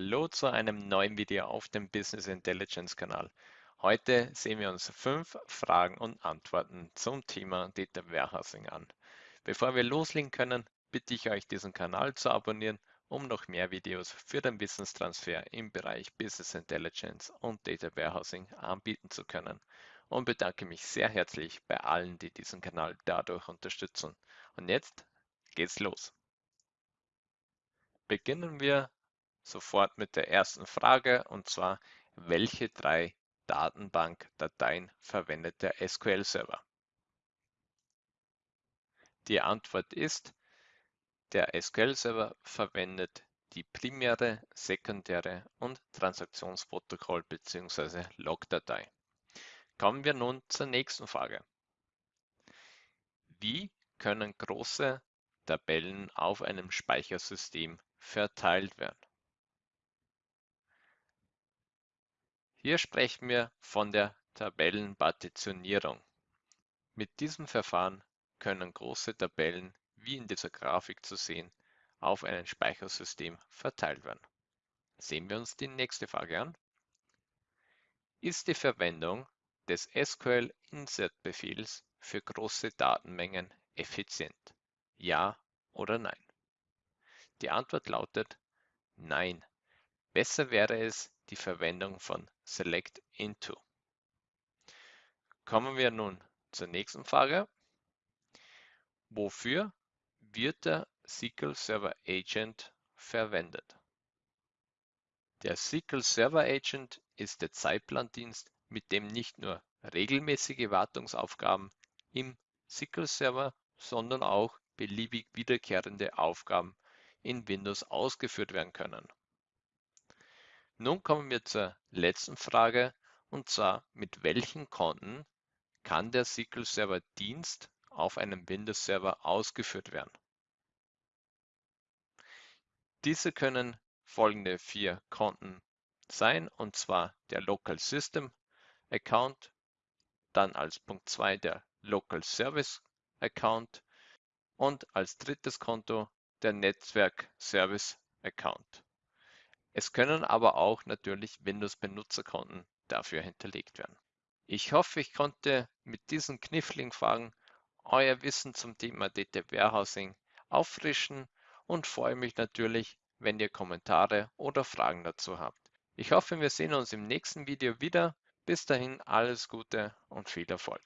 Hallo zu einem neuen Video auf dem Business Intelligence Kanal. Heute sehen wir uns fünf Fragen und Antworten zum Thema Data Warehousing an. Bevor wir loslegen können, bitte ich euch diesen Kanal zu abonnieren, um noch mehr Videos für den Wissenstransfer im Bereich Business Intelligence und Data Warehousing anbieten zu können und bedanke mich sehr herzlich bei allen, die diesen Kanal dadurch unterstützen. Und jetzt geht's los. Beginnen wir sofort mit der ersten Frage und zwar, welche drei Datenbankdateien verwendet der SQL-Server? Die Antwort ist, der SQL-Server verwendet die primäre, sekundäre und Transaktionsprotokoll bzw. Logdatei. Kommen wir nun zur nächsten Frage. Wie können große Tabellen auf einem Speichersystem verteilt werden. Hier sprechen wir von der Tabellenpartitionierung. Mit diesem Verfahren können große Tabellen, wie in dieser Grafik zu sehen, auf einem Speichersystem verteilt werden. Sehen wir uns die nächste Frage an. Ist die Verwendung des SQL-Insert-Befehls für große Datenmengen effizient? Ja oder nein? Die Antwort lautet Nein. Besser wäre es die Verwendung von Select Into. Kommen wir nun zur nächsten Frage. Wofür wird der SQL Server Agent verwendet? Der SQL Server Agent ist der Zeitplandienst, mit dem nicht nur regelmäßige Wartungsaufgaben im SQL Server, sondern auch beliebig wiederkehrende Aufgaben in Windows ausgeführt werden können. Nun kommen wir zur letzten Frage und zwar mit welchen Konten kann der SQL Server Dienst auf einem Windows Server ausgeführt werden? Diese können folgende vier Konten sein und zwar der Local System Account, dann als Punkt 2 der Local Service Account und als drittes Konto der Netzwerk-Service-Account. Es können aber auch natürlich Windows-Benutzerkonten dafür hinterlegt werden. Ich hoffe, ich konnte mit diesen kniffligen Fragen euer Wissen zum Thema Data Warehousing auffrischen und freue mich natürlich, wenn ihr Kommentare oder Fragen dazu habt. Ich hoffe, wir sehen uns im nächsten Video wieder. Bis dahin alles Gute und viel Erfolg.